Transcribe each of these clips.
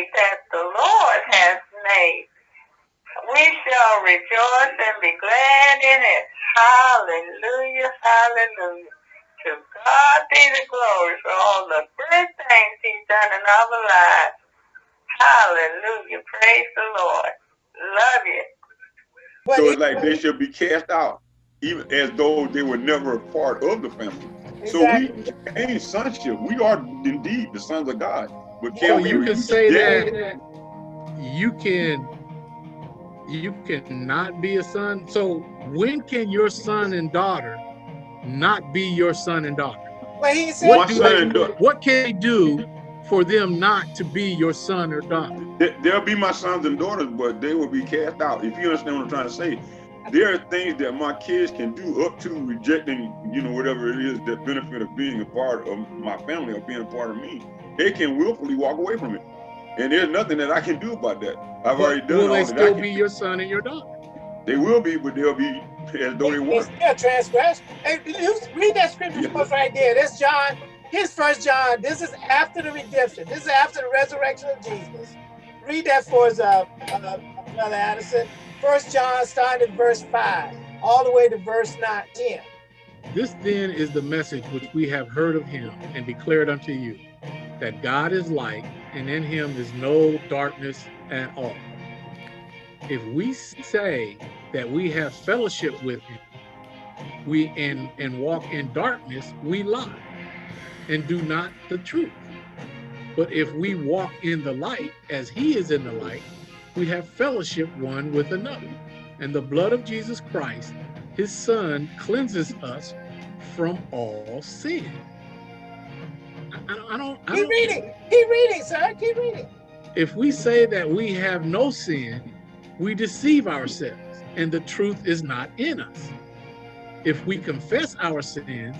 day that the Lord has made. We shall rejoice and be glad in it. Hallelujah, hallelujah. To God be the glory for all the good things he's done in our lives. Hallelujah. Praise the Lord. Love you. So it's like they should be cast out, even as though they were never a part of the family. Exactly. So we gain sonship. We are indeed the sons of God. But can so you can say that you can you cannot be a son. So when can your son and daughter not be your son and daughter? Well, he said, what, they, what can they do for them not to be your son or daughter? They'll be my sons and daughters, but they will be cast out. If you understand what I'm trying to say, there are things that my kids can do up to rejecting, you know, whatever it is that benefit of being a part of my family or being a part of me. They can willfully walk away from it. And there's nothing that I can do about that. I've but already done will they still be your son and your daughter? They will be, but they'll be as though they weren't. Still transgress. Hey, read that scripture yeah. right there. That's John. Here's First John. This is after the redemption. This is after the resurrection of Jesus. Read that for us, uh, uh, Brother Addison. First John, starting at verse five, all the way to verse 9, 10. This then is the message which we have heard of him and declared unto you, that God is light, and in him is no darkness at all. If we say that we have fellowship with him, we and and walk in darkness, we lie and do not the truth. But if we walk in the light as he is in the light, we have fellowship one with another. And the blood of Jesus Christ, his son, cleanses us from all sin. I, I, I don't. Keep don't, reading. Keep reading, sir. Keep reading. If we say that we have no sin, we deceive ourselves, and the truth is not in us. If we confess our sins,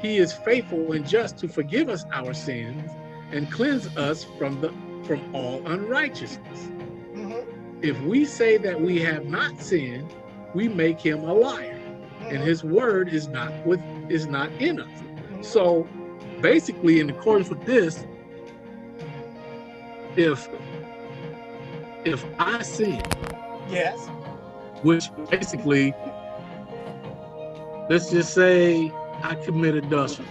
he is faithful and just to forgive us our sins and cleanse us from the from all unrighteousness. Mm -hmm. If we say that we have not sinned, we make him a liar, mm -hmm. and mm-hmm. his word is not with is not in us. Mm -hmm. So basically, in accordance with this, if if I sin, yes, which basically, let's just say I committed adultery.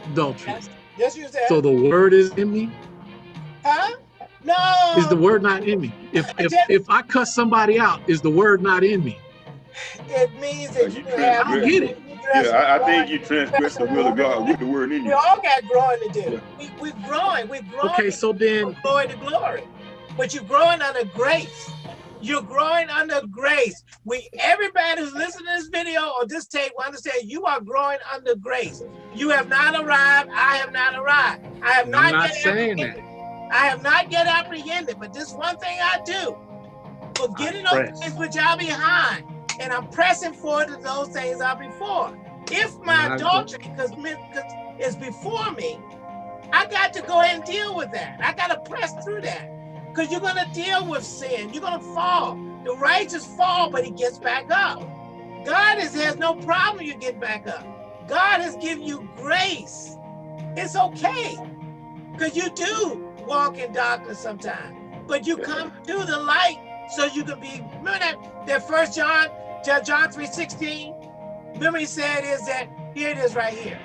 Yes, yes you said. So the word is in me. Huh? No. Is the word not in me? If if if I cuss somebody out, is the word not in me? It means that you, have. I get it. Yeah, I, I, think you transgress the will of God with the word in you. We all got growing to do. Yeah. We, we're growing. We're growing. Okay, so then. Glory to glory. But you're growing under grace. You're growing under grace. We everybody who's listening to this video or this tape will understand you are growing under grace. You have not arrived. I have not arrived. I have not, I'm not saying that. I have not yet apprehended, but this one thing I do, forgetting those things which are behind, and I'm pressing forward to those things are before. If my adultery because is before me, I got to go ahead and deal with that. I got to press through that because you're going to deal with sin. You're going to fall. The righteous fall, but he gets back up. God is, has no problem you get back up. God has given you grace. It's okay because you do walk in darkness sometimes. But you come to the light so you can be, remember that, that first John, John 3.16? Remember he said is that, here it is right here.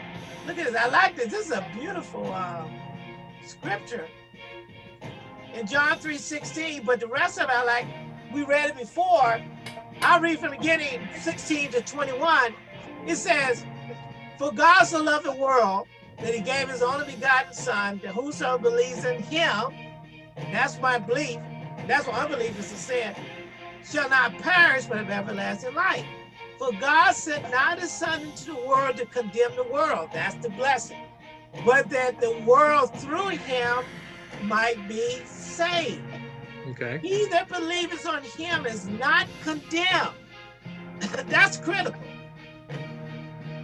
Look at this, I like this. This is a beautiful um, scripture. In John 3.16, but the rest of it I like, we read it before. I'll read from the beginning, 16 to 21. It says, For God so loved the world that he gave his only begotten son, that whoso believes in him, that's my belief, that's what unbelief is to sin, shall not perish but have everlasting life. For God sent not his son into the world to condemn the world, that's the blessing, but that the world through him might be saved. Okay. He that believes on him is not condemned. that's critical.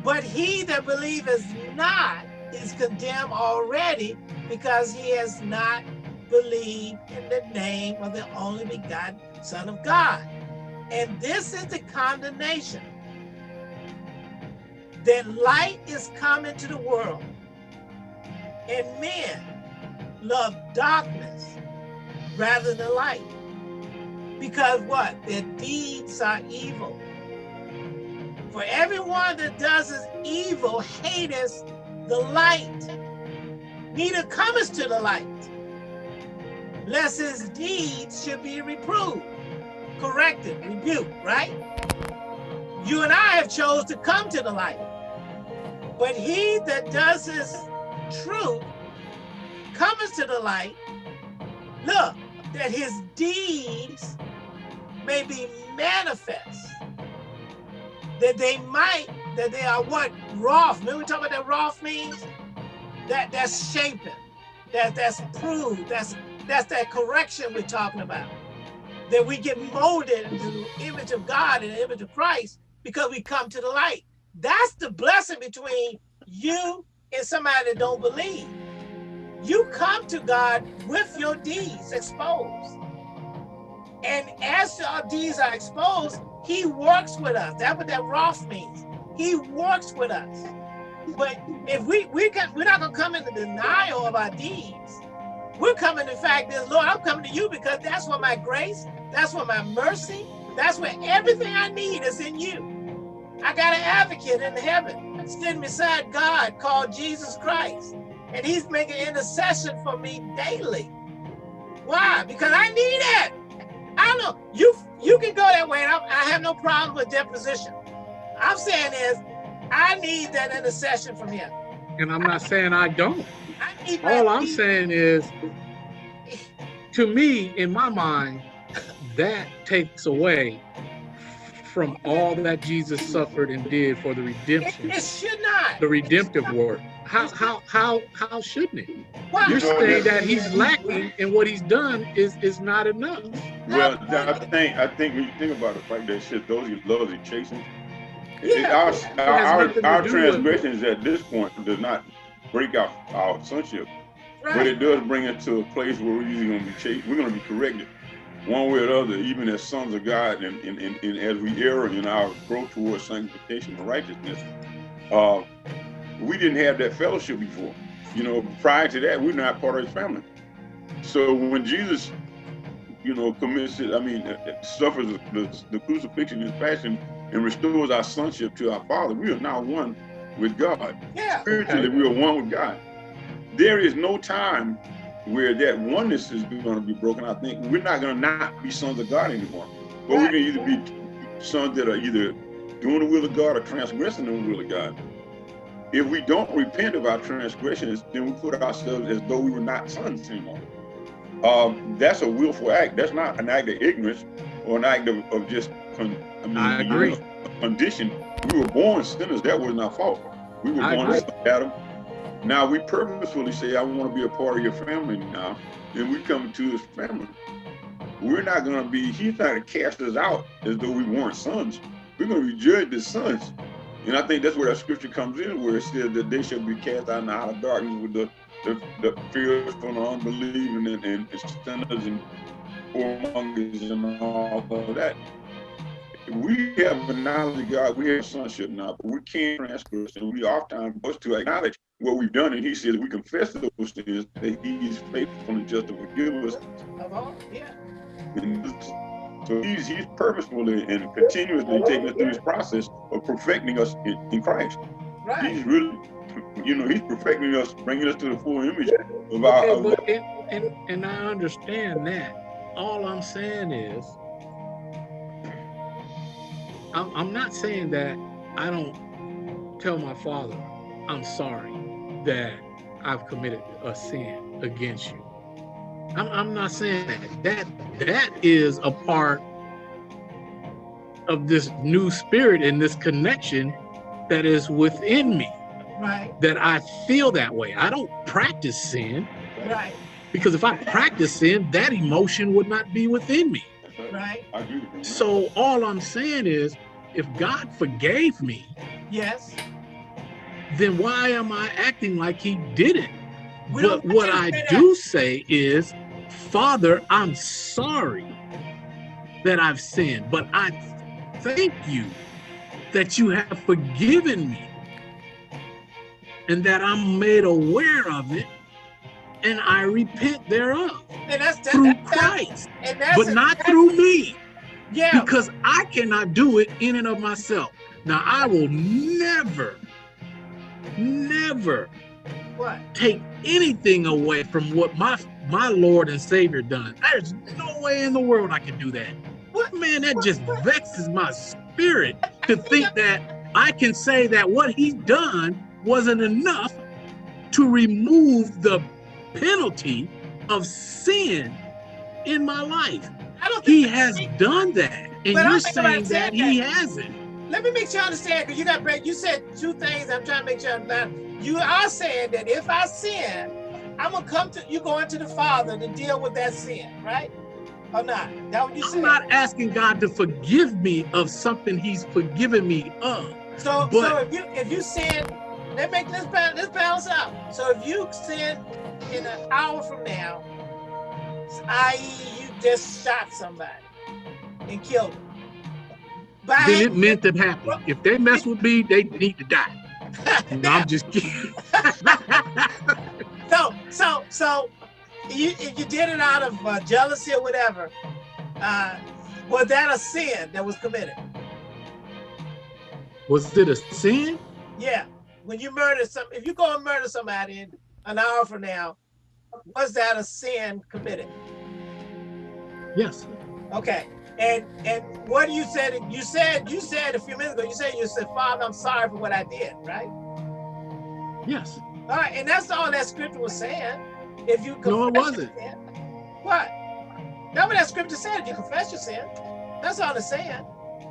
But he that believes not is condemned already because he has not believed in the name of the only begotten Son of God. And this is the condemnation that light is come into the world, and men love darkness rather than light. Because what? Their deeds are evil. For everyone that does is evil hateth the light, neither cometh to the light, lest his deeds should be reproved, corrected, rebuked, right? You and I have chose to come to the light. But he that does his truth cometh to the light, look, that his deeds may be manifest, that they might, that they are what? Roth. Remember we talk about that Roth means? That that's shaping, that that's proved, that's that's that correction we're talking about. That we get molded into the image of God and the image of Christ because we come to the light. That's the blessing between you and somebody that don't believe. You come to God with your deeds exposed. And as our deeds are exposed, he works with us. That's what that Roth means. He works with us. But if we we can we're not gonna come into denial of our deeds. We're coming in fact this Lord, I'm coming to you because that's where my grace, that's where my mercy, that's where everything I need is in you. I got an advocate in heaven sitting beside God called Jesus Christ. And he's making intercession for me daily. Why? Because I need it. I don't know. You you can go that way. I, I have no problem with deposition. I'm saying is, I need that intercession from him. And I'm not saying I don't. I All I'm saying is, to me, in my mind, that takes away from all that Jesus suffered and did for the redemption. It, it should not. The redemptive work. How how how how shouldn't it? Why? You're saying that he's lacking and what he's done is is not enough. Well, I think I think when you think about the fact that shit, those he loves, he chasing. Yeah, our our, our, our transgressions at this point does not break out our sonship, right. but it does bring it to a place where we're usually going to be chased. We're going to be corrected one way or the other, even as sons of God, and, and, and, and as we err in our growth towards sanctification and righteousness. Uh, we didn't have that fellowship before. You know, prior to that, we're not part of his family. So when Jesus, you know, commits it, I mean, uh, uh, suffers the, the, the crucifixion, his passion, and restores our sonship to our Father, we are now one with God. Yeah. Spiritually, we are one with God. There is no time where that oneness is going to be broken. I think we're not going to not be sons of God anymore. But right. we can either be sons that are either doing the will of God or transgressing the will of God. If we don't repent of our transgressions, then we put ourselves as though we were not sons anymore. Um, that's a willful act. That's not an act of ignorance or an act of, of just, con, I, mean, I agree. Condition. We were born sinners. That wasn't our fault. We were I born as Adam. Now we purposefully say, I want to be a part of your family now. And we come to his family. We're not going to be, he's not going to cast us out as though we weren't sons. We're going to be judged as sons. And I think that's where that scripture comes in, where it says that they shall be cast out in the outer darkness with the, the, the from the unbelieving and, and, and sinners and whoremongers and all of that. We have a knowledge of God, we have sonship now, but we can't transgress, and we oftentimes must to acknowledge what we've done, and he says we confess those things, that he's faithful and just to forgive us. Yeah. And so he's he's purposefully and continuously taking us through this process of perfecting us in, in Christ. Right. He's really, you know, he's perfecting us, bringing us to the full image of our. Okay, but, and, and, and I understand that. All I'm saying is, I'm, I'm not saying that I don't tell my father, I'm sorry that I've committed a sin against you. I'm, I'm not saying that. That that is a part of this new spirit and this connection that is within me. Right. That I feel that way. I don't practice sin. Right. Because if I practice sin, that emotion would not be within me. Right. So all I'm saying is, if God forgave me, yes, then why am I acting like He didn't? But what I do say is, Father, I'm sorry that I've sinned, but I thank you that you have forgiven me and that I'm made aware of it and I repent thereof. and that's, that, through that's, Christ, but not through me. Yeah. Because I cannot do it in and of myself. Now I will never, never what? take anything away from what my my Lord and Savior done. There's no way in the world I can do that. What man, that just vexes my spirit to think that I can say that what he's done wasn't enough to remove the penalty of sin in my life. he has done that. And you're saying that he hasn't. Let me make sure I understand because you got you said two things. I'm trying to make sure I understand. You are saying that if I sin, I'm gonna come to you going to the Father to deal with that sin, right? Or not? That what you said? I'm not asking God to forgive me of something He's forgiven me of. So, but, so if you if you sin, let make this balance, this balance out. So if you sin in an hour from now, i.e., you just shot somebody and killed them. By then it meant to happen. If they mess with me, they need to die. no, I'm just kidding. so, so, so, you if you did it out of uh, jealousy or whatever, uh, was that a sin that was committed? Was it a sin? Yeah. When you murder some, if you go and murder somebody in an hour from now, was that a sin committed? Yes. Okay. And and what you said, you said, you said a few minutes ago, you said, you said, Father, I'm sorry for what I did, right? Yes. All right, and that's all that scripture was saying. If you no, it wasn't. Sin, what? That's what that scripture said. If you confess your sin, that's all it's saying.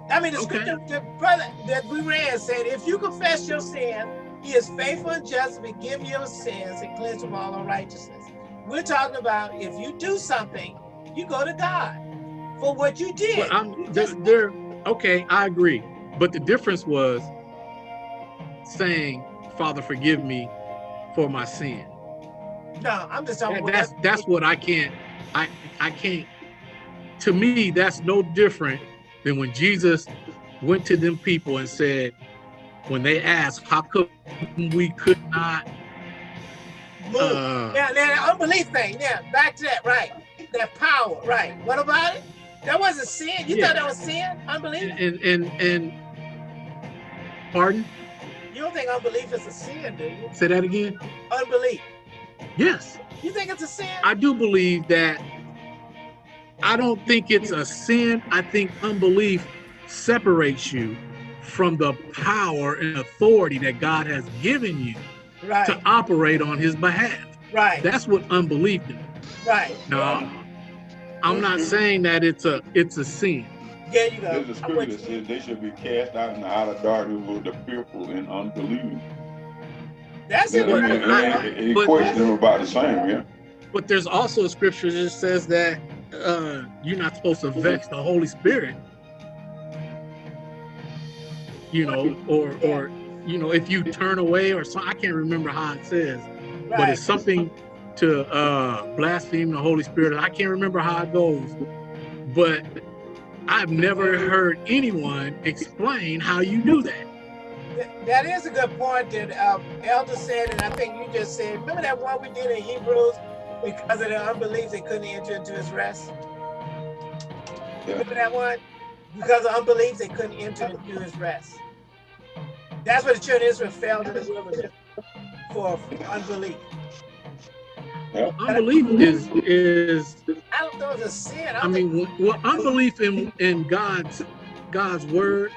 I mean, the okay. scripture the brother that we read said, if you confess your sin, he is faithful and just to forgive your sins and cleanse from all unrighteousness. We're talking about if you do something, you go to God for what you did. Well, I'm, they're, they're, okay, I agree. But the difference was saying, Father, forgive me for my sin. No, I'm just talking. That, that's that's what I can't. I I can't. To me, that's no different than when Jesus went to them people and said, when they asked, how come we could not uh, yeah, that unbelief thing. Yeah, back to that, right. That power, right. What about it? That wasn't sin. You yeah. thought that was sin? Unbelief? And and and pardon? You don't think unbelief is a sin, do you? Say that again. Unbelief. Yes. You think it's a sin? I do believe that I don't think it's a sin. I think unbelief separates you from the power and authority that God has given you right. to operate on his behalf. Right. That's what unbelief is. Right. Now, I'm not saying that it's a it's a sin. Yeah, you go. There's a scripture that says they should be cast out in the outer darkness with the fearful and unbelieving. That's it. Any question about the same, yeah. But there's also a scripture that says that uh, you're not supposed to vex the Holy Spirit. You know, or or you know, if you turn away or so I can't remember how it says, right. but it's something to uh, blaspheme the Holy Spirit. I can't remember how it goes, but I've never heard anyone explain how you do that. That is a good point that um, Elder said, and I think you just said. Remember that one we did in Hebrews? Because of their unbelief, they couldn't enter into his rest. Yeah. Remember that one? Because of unbelief, they couldn't enter into his rest. That's what the children of Israel failed in the wilderness for unbelief. Yeah. Unbelief is is. I don't know if it's a sin. I, I mean, well, unbelief in in God's God's word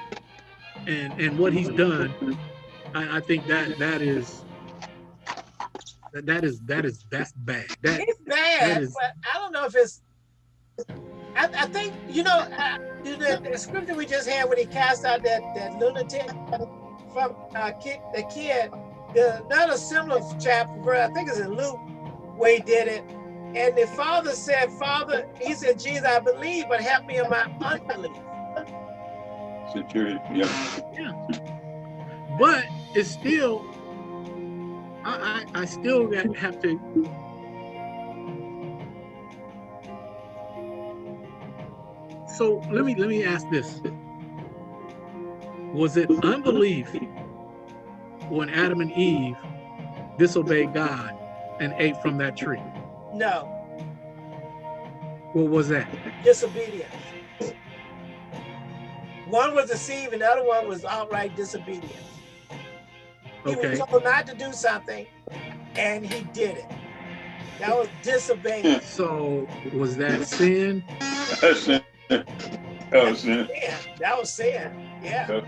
and and what He's done. I, I think that that is that that is that is that's bad. That, it's bad, that is, but I don't know if it's. I, I think you know uh, the, the, scripture we just had when he cast out that that lunatic from uh, kid, the kid, the, another similar chapter, I think it's in Luke, where he did it. And the father said, Father, he said, Jesus, I believe, but help me in my unbelief. Security, yeah. Yeah. But it's still, I, I, I still have to so let me let me ask this was it unbelief when Adam and Eve disobeyed God and ate from that tree? No. What was that? Disobedience. One was deceived and the other one was outright disobedience. Okay. He was told not to do something and he did it. That was disobeying. So was that sin? That's sin. That was sin. Yeah, that was sin. Yeah.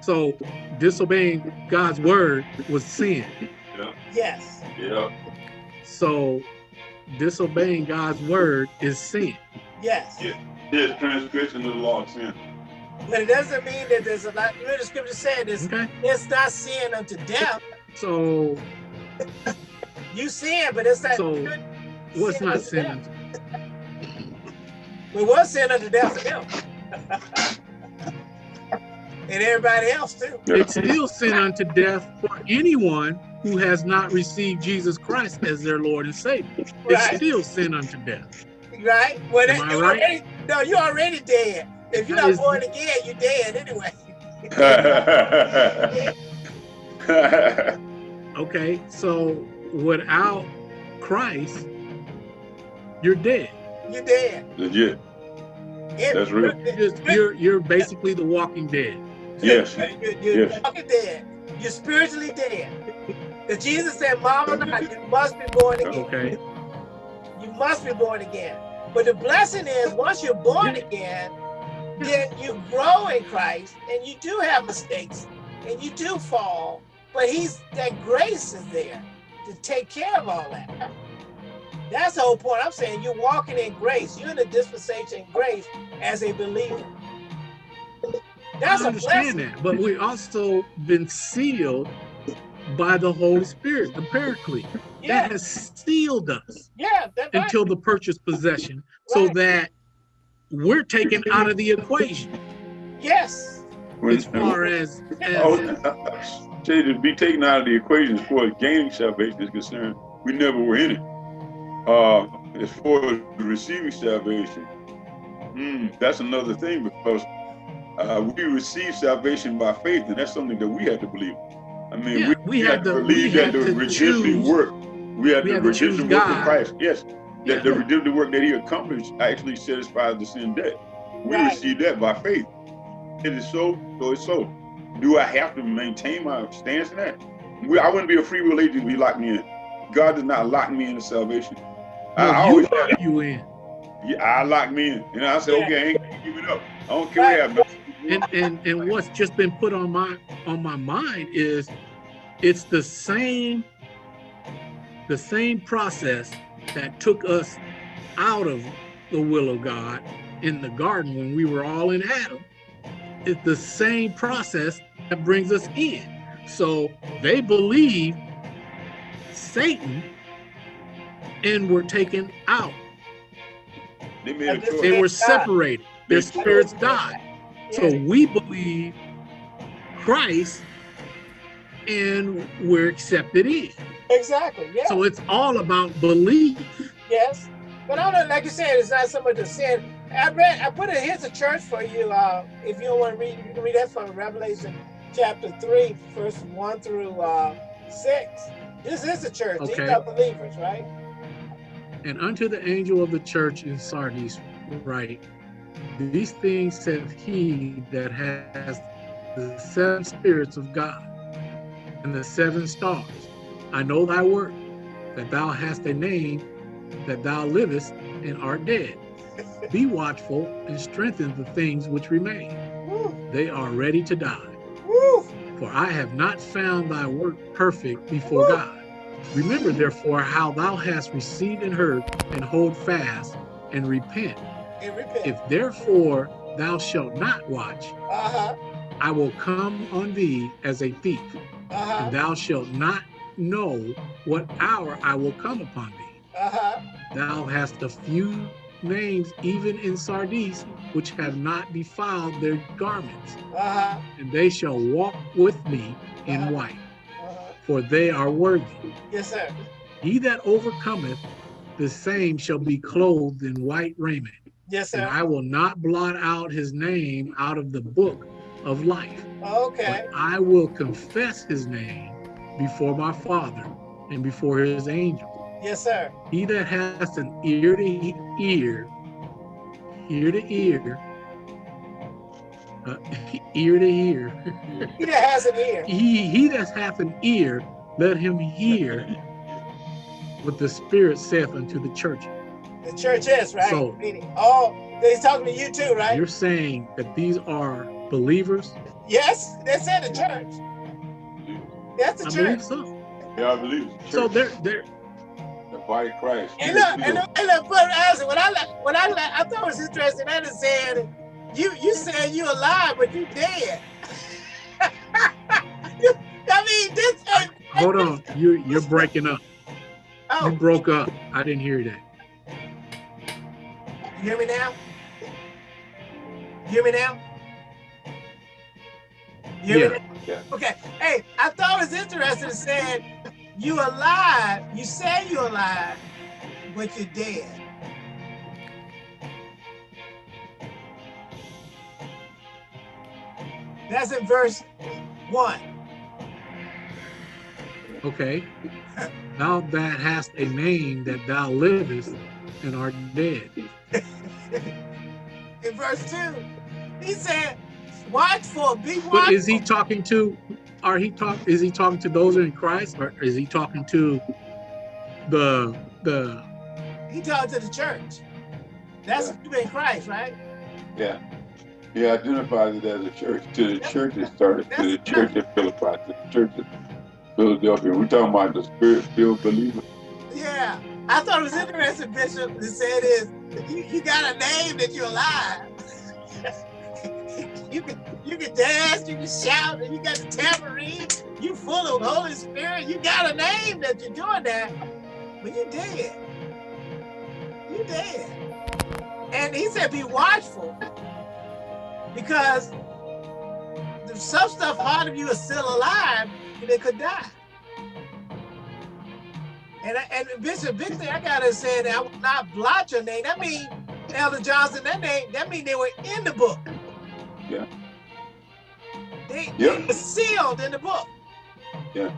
So disobeying God's word was sin. Yes. Yeah. So disobeying God's word is sin. Yes. Yeah. Yes, transgression of the law of sin. But it doesn't mean that there's a lot. Remember the scripture said it's, Okay. it's not sin unto death. So You sin, but it's not. So, what's sin not unto sin? death. It was sin unto death for him. and everybody else too. It's still sin unto death for anyone who has not received Jesus Christ as their Lord and Savior. It's Right. still sin unto death. Right? Well, Am that- I you right? already, no, you're already dead. If you're That not is- born again, you're dead anyway. Okay, so without Christ, you're dead. You're dead. Legit. It- That's real. You're, just, you're, you're basically the walking dead. Yes. You're, you're Yes. fucking dead. You're spiritually dead. Because Jesus said, Mama, not, you must be born again. Okay. You must be born again. But the blessing is, once you're born again, then you grow in Christ and you do have mistakes and you do fall. But he's that grace is there to take care of all that. That's the whole point. I'm saying you're walking in grace. You're in the dispensation grace as a believer. That's I a understand blessing. that, but we also been sealed by the Holy Spirit, the Paraclete. Yeah, That has sealed us yeah, that's right. until the purchase possession, so that we're taken out of the equation Yes. as far as, Oh, as say to be taken out of the equation as far as gaining salvation is concerned, we never were in it. Uh, as far as receiving salvation, hmm, that's another thing because uh, we receive salvation by faith, and that's something that we have to believe. I mean, Yeah, we, we have had to believe that the redemptive work, we had we the had to choose redemptive work of. Christ. Yes, Yeah. that the redemptive work that He accomplished actually satisfies the sin debt. We Right. receive that by faith. It is so, so it's so. Do I have to maintain my stance in that? We, I wouldn't be a free will agent if He locked me in. God does not lock me into salvation. I, I no, always, you, lock you in. yeah, I lock me in. And I said, Yeah. okay, I ain't gonna give it up. I don't care what happens. And and and what's just been put on my on my mind is it's the same the same process that took us out of the will of God in the garden when we were all in Adam. It's the same process that brings us in. So they believe Satan and were taken out. They They They were separated. Their spirits died. So we believe Christ and we're accepted in. Exactly. Yeah. So it's all about belief. Yes. But I don't know, like you said, it's not so much a sin. I read, I put it, here's a church for you. Uh, if you don't want to read, you can read that from Revelation chapter 3, verse 1 through uh, 6. This is the church. These are believers, right? And unto the angel of the church in Sardis, write, These things saith he that has the seven spirits of God and the seven stars. I know thy work, that thou hast a name, that thou livest and art dead. Be watchful and strengthen the things which remain. They are ready to die. For I have not found thy work perfect before God. Remember therefore how thou hast received and heard, and hold fast and repent. And repent. If therefore thou shalt not watch, uh-huh. I will come on thee as a thief, Uh-huh. and thou shalt not know what hour I will come upon thee. Uh-huh. Thou hast a few names even in Sardis, which have not defiled their garments, Uh-huh. and they shall walk with me in Uh-huh. white, Uh-huh. for they are worthy. Yes, sir. He that overcometh, the same shall be clothed in white raiment, Yes, and sir. I will not blot out his name out of the book of life, Okay. but I will confess his name before my Father and before his angels. Yes, sir. He that has an ear to ear, ear to ear, uh, ear to ear. he that has an ear. He, he that hath an ear, let him hear what the Spirit saith unto the church. The church is, right? So, oh, he's talking to you too, right? You're saying that these are believers? Yes, that's in the church. That's the I church. believe so. Yeah, I believe it. So they're they're the body of Christ. And look, and look, and look, but Isaac, when I when I I thought it was interesting. That is saying you you said you alive, but you dead. you, I mean, this. Uh, hold on, you you're breaking up. Oh. You broke up. I didn't hear that. You hear me now? You hear me now? You hear Yeah. me now? Okay. Hey, I thought it was interesting. It said you alive. You say you're alive, but you're dead. That's in verse one. Okay. Thou that hast a name that thou livest and art dead. In verse two, he said, "Watchful, be watchful." But is he talking to? Are he talk? Is he talking to those in Christ, or is he talking to the the? He talked to the church. That's you in Christ, right? Yeah. He identifies it as a church. To the church at Sardis, to the church at Philippi, to the church at Philadelphia. We're talking about the spirit-filled believer. Yeah. I thought it was interesting, Bishop, to say this. You, you got a name that you're alive. you can you can dance, you can shout, and you got the tambourine. You full of Holy Spirit. You got a name that you're doing that, but you're dead. You're dead. And he said, be watchful because some stuff part of you is still alive and they could die. And, I, and Bishop, Victor, I gotta say that I will not blot your name. That mean Elder Johnson, that name, that mean they were in the book. Yeah. They, Yeah. they were sealed in the book. Yeah.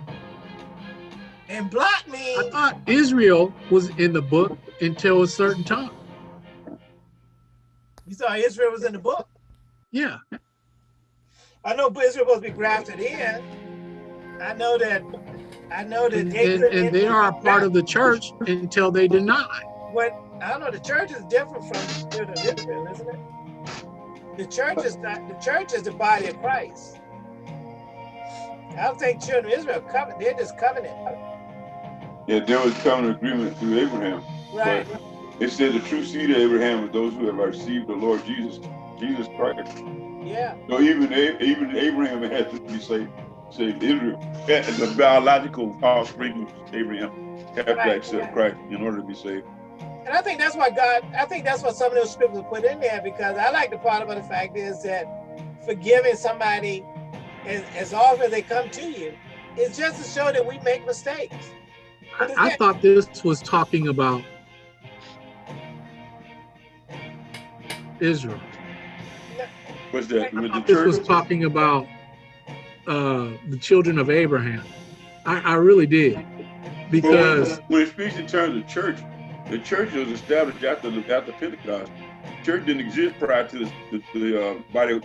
And blot I means thought Israel was in the book until a certain time. you saw Israel was in the book. Yeah. I know Israel was supposed to be grafted in. I know that. I know that And, they and, and they enter are a part of the church until they deny. what I don't know, the church is different from the children of Israel, isn't it? The church is not the church is the body of Christ. I don't think children of Israel covenant, they're just covenant. Yeah, there was covenant agreement through Abraham. Right. It said the true seed of Abraham is those who have received the Lord Jesus, Jesus Christ. Yeah. So even even Abraham had to be saved, saved Israel. Yeah, The biological offspring of Abraham have to accept right. Christ in order to be saved. And I think that's why God, I think that's what some of those scriptures put in there because I like the part about the fact is that forgiving somebody as, as often as they come to you is just to show that we make mistakes. I, I thought this was talking about Israel. What's that? With the This was church? talking about uh, the children of Abraham. I, I really did. Because when it speaks in terms of church, the church was established after the, after Pentecost. Church didn't exist prior to the, the, the uh, body.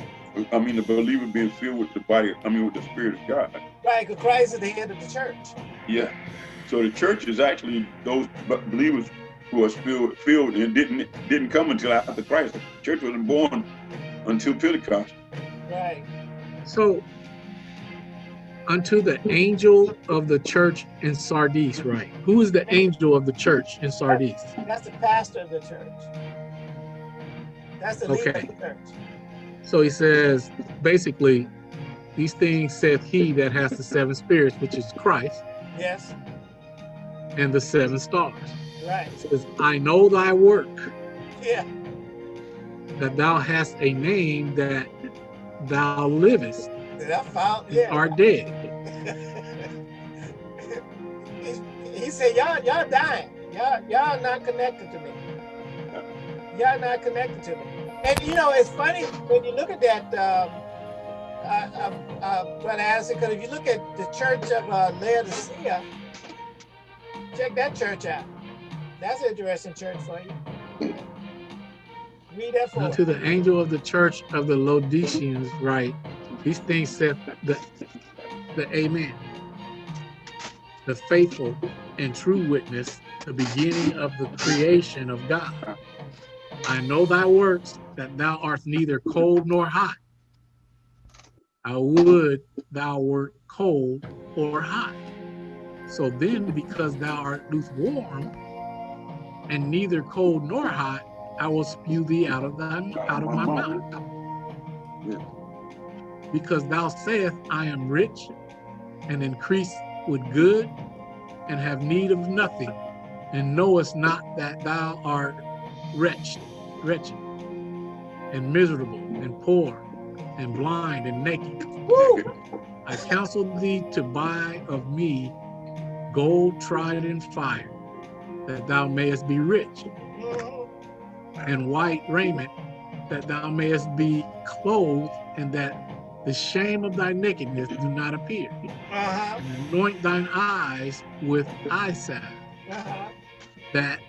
I mean, the believer being filled with the body. I mean, with the Spirit of God. Right, because Christ is the head of the church. Yeah. So the church is actually those believers who are filled, filled and didn't didn't come until after Christ. The church wasn't born until Pentecost. Right. so unto the angel of the church in Sardis, right? Who is the angel of the church in Sardis? That's the pastor of the church. That's the leader Okay. of the church. So he says, basically, these things saith he that has the seven spirits, which is Christ, Yes. and the seven stars. Right. It says, I know thy work, Yeah. that thou hast a name that thou livest That I found? Yeah. art dead. He, he said, y'all, y'all dying. Y'all, y'all not connected to me. Y'all not connected to me. And you know, it's funny when you look at that, um, uh, uh, uh, Brother because if you look at the church of uh, Laodicea, check that church out. That's an interesting church for you. Read that for Unto the angel of the church of the Laodiceans write, these things said the, the Amen, the faithful and true witness, the beginning of the creation of God. I know thy works, that thou art neither cold nor hot. I would thou wert cold or hot. So then, because thou art lukewarm, and neither cold nor hot, I will spew thee out of thy out of my mouth. Because thou sayest, I am rich and increase with good and have need of nothing, and knowest not that thou art wretched, wretched, and miserable, and poor, and blind, and naked. Woo! I counsel thee to buy of me gold tried in fire, that thou mayest be rich, mm-hmm. and white raiment, that thou mayest be clothed, and that the shame of thy nakedness do not appear. Uh -huh. Anoint thine eyes with eye salve, uh -huh. that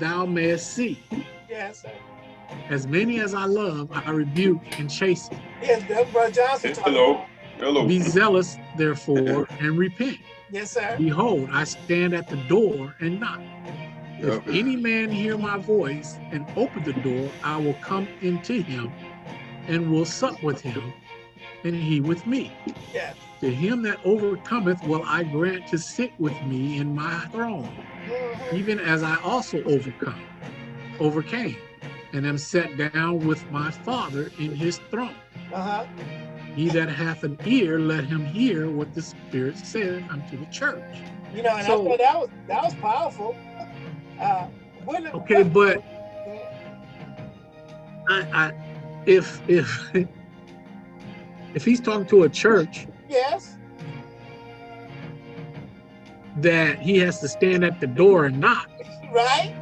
thou mayest see. Yes, sir. As many as I love, I rebuke and chasten. Yes, Brother Johnson. Hello. Hello. Be zealous, therefore, and repent. Yes, sir. Behold, I stand at the door and knock. If any man hear my voice and open the door, I will come into him and will sup with him, and he with me. Yes. To him that overcometh will I grant to sit with me in my throne, mm-hmm. even as I also overcome, overcame, and am set down with my Father in his throne. Uh -huh. He that hath an ear, let him hear what the Spirit saith unto the church. You know, and so, I thought that was that was powerful uh, okay, but I, I, if if if he's talking to a church, yes, that he has to stand at the door and knock, right,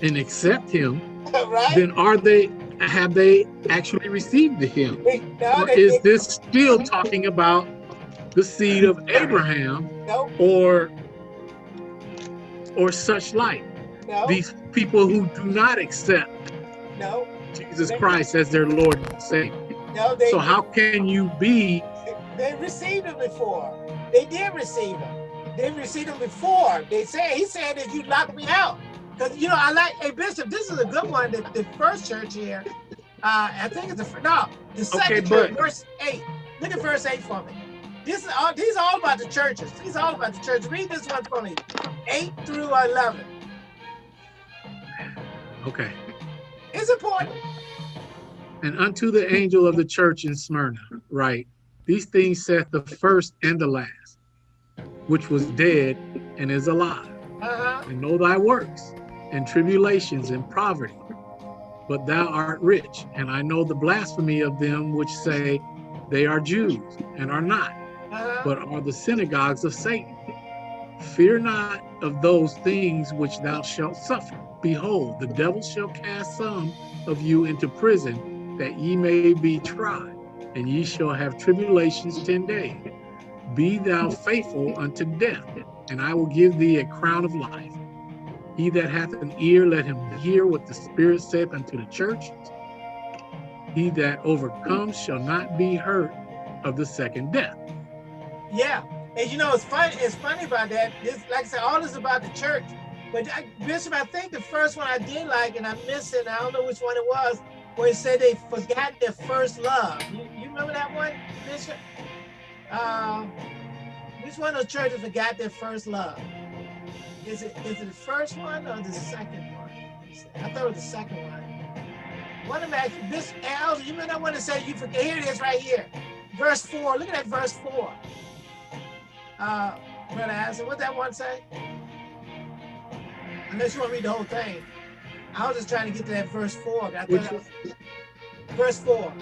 and accept him, right, then are they have they actually received him, or is this still talking about the seed of Abraham, or or such like. No. These people who do not accept no. Jesus Christ as their Lord and Savior. No, they, so how can you be? They received him before. They did receive him. They received him before. They said he said that you locked me out. Because you know, I like hey Bishop, this is a good one. The, the first church here, uh, I think it's the no, the second okay, church, verse eight. Look at verse eight for me. This is all these are all about the churches. These are all about the church. Read this one for me. 8 through 11. Okay. It's important. And unto the angel of the church in Smyrna, write, These things saith the first and the last, which was dead and is alive. And know thy works, and tribulations, and poverty. But thou art rich, and I know the blasphemy of them which say they are Jews, and are not, but are the synagogues of Satan. Fear not of those things which thou shalt suffer. Behold, the devil shall cast some of you into prison, that ye may be tried, and ye shall have tribulations ten days. Be thou faithful unto death, and I will give thee a crown of life. He that hath an ear, let him hear what the Spirit saith unto the churches. He that overcomes shall not be hurt of the second death. Yeah, and you know, it's funny. It's funny about that. This, like I said, all this about the church. But I, Bishop, I think the first one I did like, and I missed it. I don't know which one it was, where it said they forgot their first love. You, you remember that one, Bishop? Uh, which one of the churches forgot their first love? Is it is it the first one or the second one? I thought it was the second one. One of them, this Al, you remember that one that said you forget? Here it is, right here, verse four. Look at that verse four uh, Brother Hanson, what that one say? Unless you want to read the whole thing. I was just trying to get to that first four. I thought was, verse four.